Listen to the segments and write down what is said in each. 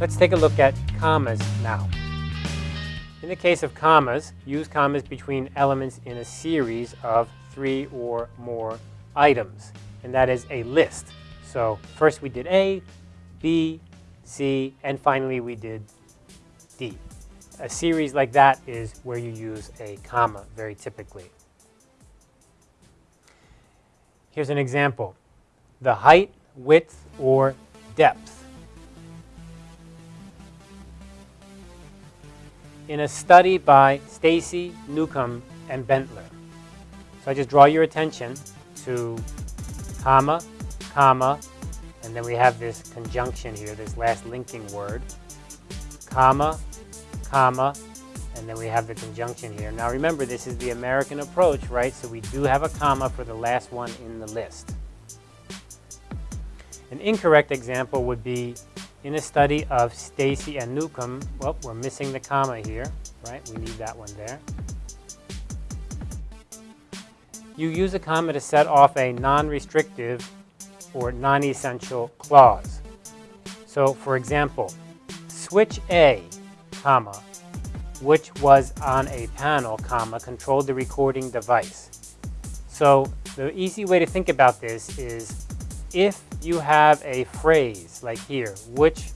Let's take a look at commas now. In the case of commas, use commas between elements in a series of three or more items, and that is a list. So first we did A, B, C, and finally we did D. A series like that is where you use a comma very typically. Here's an example. The height, width, or depth. In a study by Stacy, Newcomb, and Bentler. So I just draw your attention to comma, comma, and then we have this conjunction here, this last linking word, comma, comma, and then we have the conjunction here. Now remember, this is the American approach, right? So we do have a comma for the last one in the list. An incorrect example would be in a study of Stacy and Newcomb, well, we're missing the comma here, right? We need that one there. You use a comma to set off a non-restrictive or non-essential clause. So for example, switch A, comma, which was on a panel, comma, controlled the recording device. So the easy way to think about this is if you have a phrase like here, which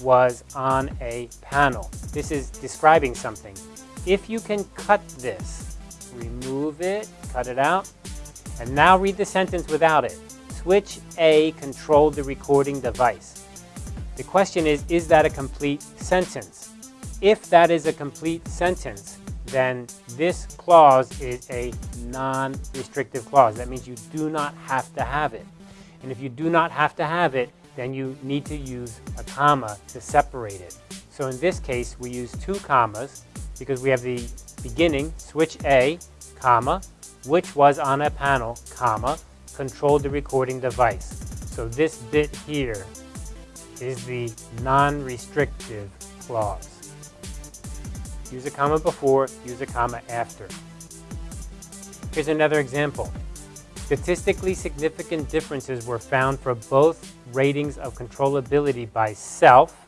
was on a panel. This is describing something. If you can cut this, remove it, cut it out, and now read the sentence without it. Switch A controlled the recording device. The question is, is that a complete sentence? If that is a complete sentence, then this clause is a non-restrictive clause. That means you do not have to have it. And if you do not have to have it, then you need to use a comma to separate it. So in this case, we use two commas because we have the beginning, switch A, comma, which was on a panel, comma, controlled the recording device. So this bit here is the non-restrictive clause. Use a comma before, use a comma after. Here's another example. Statistically significant differences were found for both ratings of controllability by self,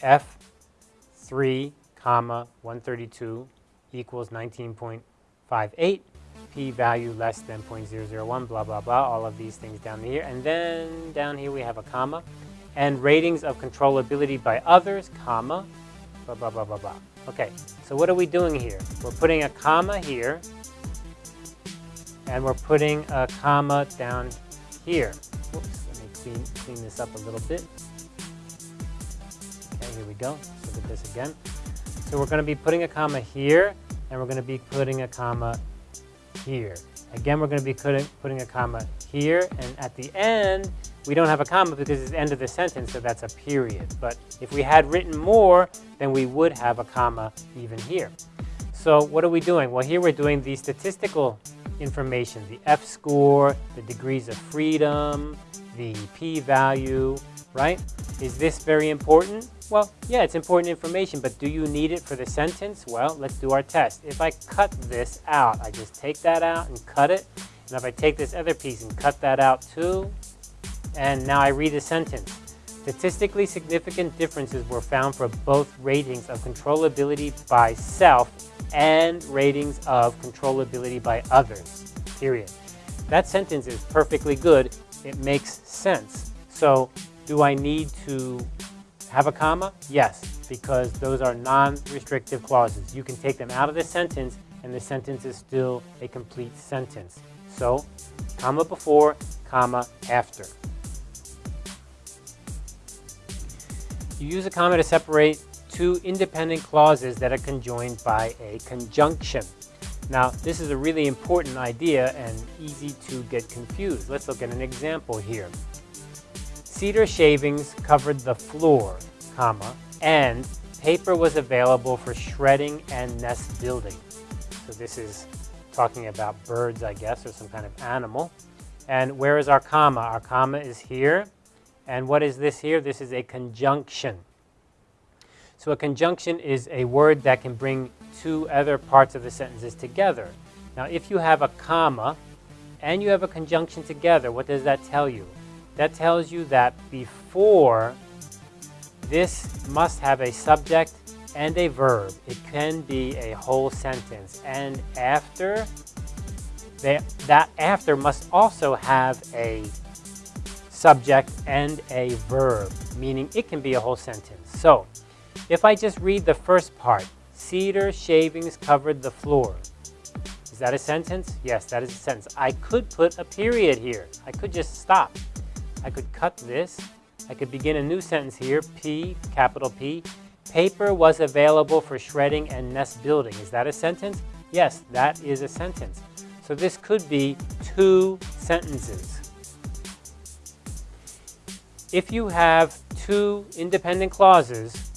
F3, comma 132 equals 19.58 p-value less than 0.001, blah, blah, blah, all of these things down here. And then down here we have a comma. And ratings of controllability by others, comma, blah, blah, blah, blah, blah. Okay, so what are we doing here? We're putting a comma here, and we're putting a comma down here. Whoops, let me clean, clean this up a little bit. Okay, here we go. Let's look at this again. So we're going to be putting a comma here, and we're going to be putting a comma here. Again, we're going to be putting, putting a comma here, and at the end, we don't have a comma because it's the end of the sentence, so that's a period. But if we had written more, then we would have a comma even here. So what are we doing? Well, here we're doing the statistical information, the F-score, the degrees of freedom, the p-value, right? Is this very important? Well, yeah, it's important information, but do you need it for the sentence? Well, let's do our test. If I cut this out, I just take that out and cut it. And if I take this other piece and cut that out too, and now I read the sentence. Statistically significant differences were found for both ratings of controllability by self and ratings of controllability by others, period. That sentence is perfectly good. It makes sense. So do I need to have a comma? Yes, because those are non-restrictive clauses. You can take them out of the sentence and the sentence is still a complete sentence. So, comma before, comma after. You use a comma to separate two independent clauses that are conjoined by a conjunction. Now, this is a really important idea and easy to get confused. Let's look at an example here. Cedar shavings covered the floor, comma, and paper was available for shredding and nest building. So this is talking about birds, I guess, or some kind of animal. And where is our comma? Our comma is here. And what is this here? This is a conjunction. So a conjunction is a word that can bring two other parts of the sentences together. Now, if you have a comma and you have a conjunction together, what does that tell you? That tells you that before this must have a subject and a verb. It can be a whole sentence. And after, they, that after must also have a subject and a verb, meaning it can be a whole sentence. So, if I just read the first part, cedar shavings covered the floor. Is that a sentence? Yes, that is a sentence. I could put a period here. I could just stop. I could cut this. I could begin a new sentence here, P, capital P. Paper was available for shredding and nest building. Is that a sentence? Yes, that is a sentence. So this could be two sentences. If you have two independent clauses,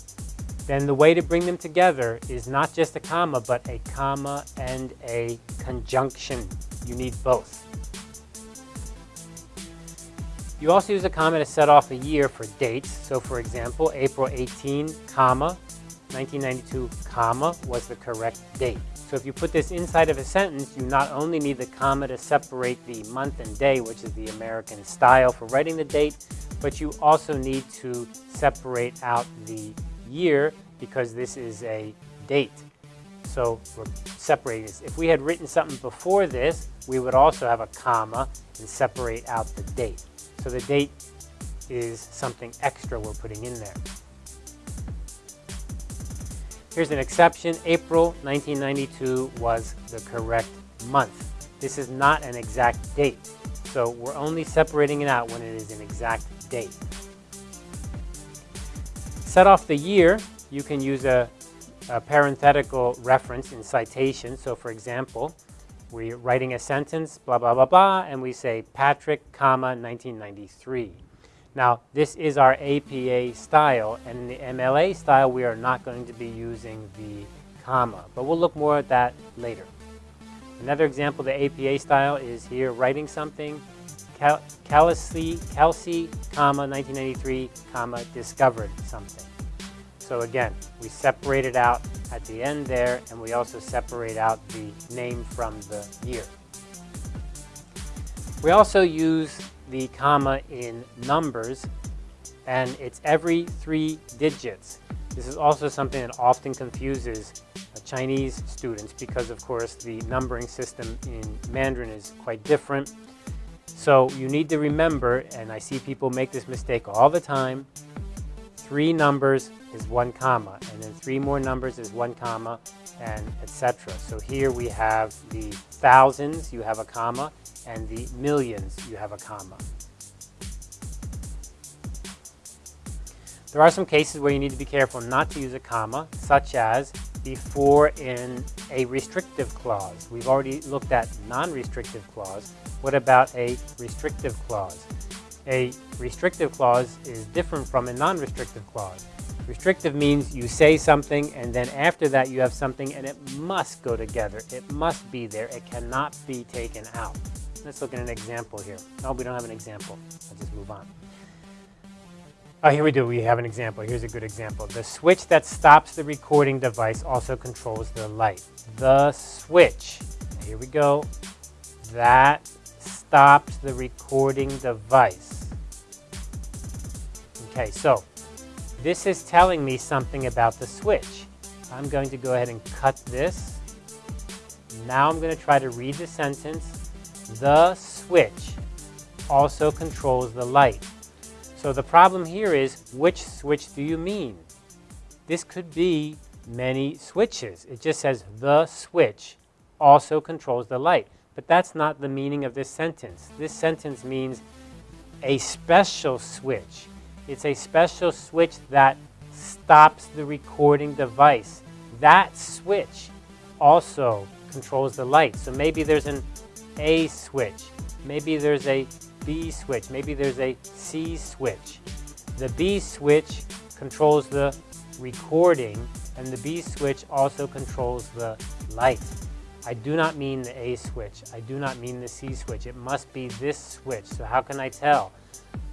then the way to bring them together is not just a comma, but a comma and a conjunction. You need both. You also use a comma to set off a year for dates. So for example, April 18, comma, 1992, comma, was the correct date. So if you put this inside of a sentence, you not only need the comma to separate the month and day, which is the American style for writing the date, but you also need to separate out the year because this is a date. So we're separating this. If we had written something before this, we would also have a comma and separate out the date. So the date is something extra we're putting in there. Here's an exception. April 1992 was the correct month. This is not an exact date. So we're only separating it out when it is an exact date. Set off the year, you can use a, a parenthetical reference in citation. So for example, we're writing a sentence, blah, blah, blah, blah, and we say Patrick, comma, 1993. Now, this is our APA style, and in the MLA style, we are not going to be using the comma, but we'll look more at that later. Another example the APA style is here, writing something, Kelsey, Kelsey, comma, 1993, comma, discovered something. So again, we separate it out at the end there, and we also separate out the name from the year. We also use the comma in numbers, and it's every three digits. This is also something that often confuses Chinese students because, of course, the numbering system in Mandarin is quite different. So you need to remember, and I see people make this mistake all the time, three numbers is one comma, and then three more numbers is one comma, and etc. So here we have the thousands, you have a comma, and the millions, you have a comma. There are some cases where you need to be careful not to use a comma, such as before in a restrictive clause. We've already looked at non-restrictive clause. What about a restrictive clause? A restrictive clause is different from a non-restrictive clause. Restrictive means you say something and then after that you have something and it must go together. It must be there. It cannot be taken out. Let's look at an example here. Oh, we don't have an example. I'll just move on. Oh, here we do. We have an example. Here's a good example. The switch that stops the recording device also controls the light. The switch. Here we go. That stops the recording device. Okay, so this is telling me something about the switch. I'm going to go ahead and cut this. Now I'm going to try to read the sentence. The switch also controls the light. So the problem here is, which switch do you mean? This could be many switches. It just says the switch also controls the light. But that's not the meaning of this sentence. This sentence means a special switch. It's a special switch that stops the recording device. That switch also controls the light. So maybe there's an A switch. Maybe there's a B switch. Maybe there's a C switch. The B switch controls the recording and the B switch also controls the light. I do not mean the A switch. I do not mean the C switch. It must be this switch. So how can I tell?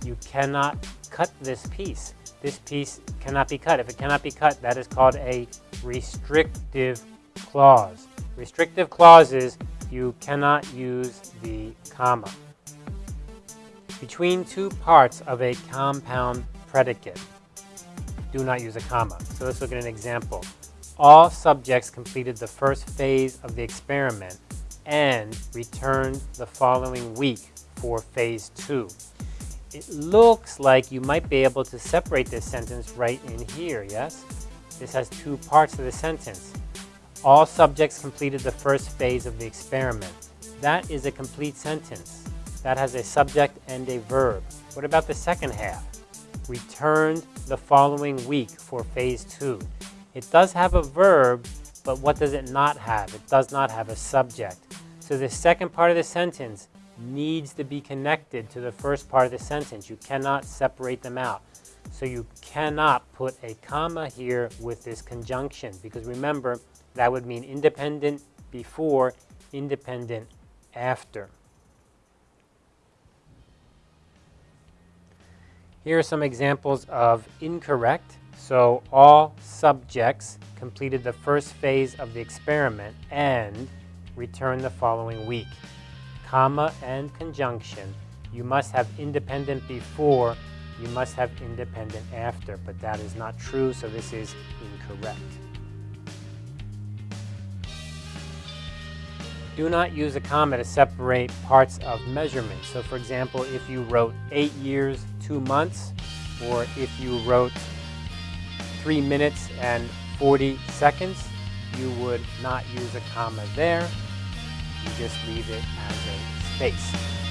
You cannot cut this piece. This piece cannot be cut. If it cannot be cut, that is called a restrictive clause. Restrictive clauses, you cannot use the comma. Between two parts of a compound predicate. do not use a comma. So let's look at an example. All subjects completed the first phase of the experiment and returned the following week for phase two. It looks like you might be able to separate this sentence right in here, yes? This has two parts of the sentence. All subjects completed the first phase of the experiment. That is a complete sentence. That has a subject and a verb. What about the second half? Returned the following week for phase two. It does have a verb, but what does it not have? It does not have a subject. So the second part of the sentence needs to be connected to the first part of the sentence. You cannot separate them out. So you cannot put a comma here with this conjunction because remember, that would mean independent before, independent after. Here are some examples of incorrect. So all subjects completed the first phase of the experiment and return the following week. Comma and conjunction. You must have independent before, you must have independent after, but that is not true, so this is incorrect. Do not use a comma to separate parts of measurement. So for example, if you wrote 8 years, 2 months, or if you wrote 3 minutes and 40 seconds, you would not use a comma there. You just leave it as a space.